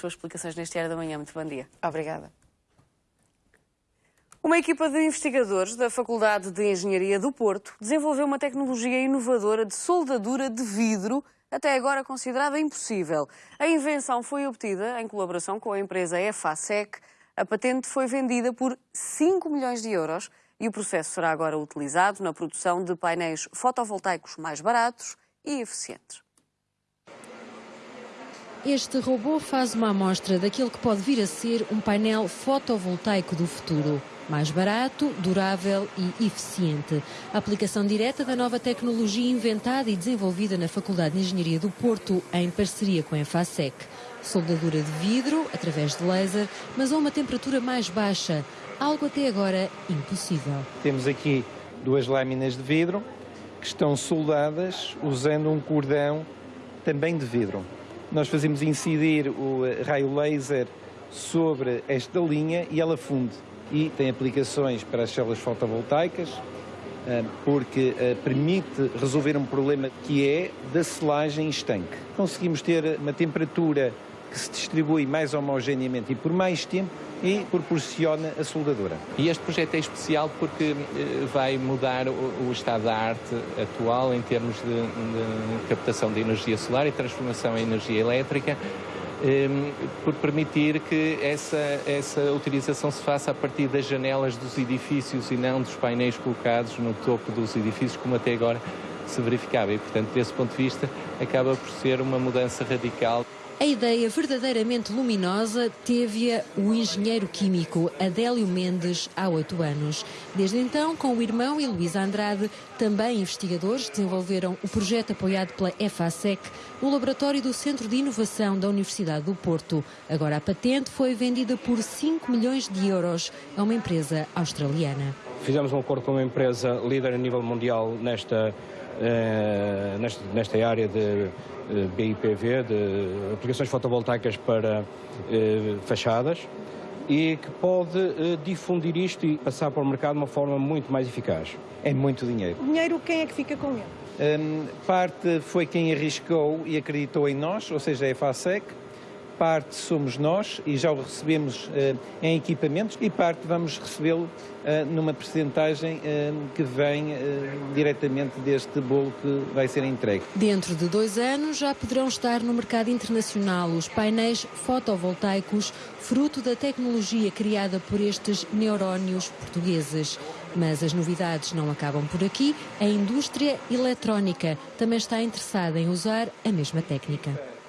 suas explicações neste Diário da Manhã. Muito bom dia. Obrigada. Uma equipa de investigadores da Faculdade de Engenharia do Porto desenvolveu uma tecnologia inovadora de soldadura de vidro, até agora considerada impossível. A invenção foi obtida em colaboração com a empresa EFASEC. A patente foi vendida por 5 milhões de euros e o processo será agora utilizado na produção de painéis fotovoltaicos mais baratos e eficientes. Este robô faz uma amostra daquilo que pode vir a ser um painel fotovoltaico do futuro. Mais barato, durável e eficiente. A aplicação direta da nova tecnologia inventada e desenvolvida na Faculdade de Engenharia do Porto, em parceria com a EFASEC. Soldadura de vidro, através de laser, mas a uma temperatura mais baixa, algo até agora impossível. Temos aqui duas lâminas de vidro que estão soldadas usando um cordão também de vidro. Nós fazemos incidir o raio laser sobre esta linha e ela funde e tem aplicações para as células fotovoltaicas, eh, porque eh, permite resolver um problema que é da selagem estanque. Conseguimos ter uma temperatura que se distribui mais homogeneamente e por mais tempo e proporciona a soldadura. E este projeto é especial porque eh, vai mudar o, estado da arte atual em termos de, de captação de energia solar e transformação em energia elétrica Ehm, por permitir que essa, essa utilização se faça a partir das janelas dos edifícios e não dos painéis colocados no topo dos edifícios, como até agora se verificava. E, portanto, desse ponto de vista, acaba por ser uma mudança radical. A ideia verdadeiramente luminosa teve-a o engenheiro químico Adélio Mendes há oito anos. Desde então, com o irmão e Luísa Andrade, também investigadores, desenvolveram o projeto apoiado pela EFASEC no laboratório do Centro de Inovação da Universidade do Porto. Agora a patente foi vendida por 5 milhões de euros a uma empresa australiana. Fizemos um acordo com uma empresa líder a nível mundial nesta, eh, nesta, nesta área de BIPV, de aplicações fotovoltaicas para eh, fachadas, e que pode eh, difundir isto e passar para o mercado de uma forma muito mais eficaz. É muito dinheiro. O dinheiro, quem é que fica com ele? Um, parte foi quem arriscou e acreditou em nós, ou seja, a EFASEC, parte somos nós e já o recebemos uh, em equipamentos e parte vamos recebê-lo uh, numa percentagem uh, que vem diretamente deste bolo que vai ser entregue. Dentro de dois anos já poderão estar no mercado internacional os painéis fotovoltaicos, fruto da tecnologia criada por estes neurónios portugueses. Mas as novidades não acabam por aqui. A indústria eletrónica também está interessada em usar a mesma técnica.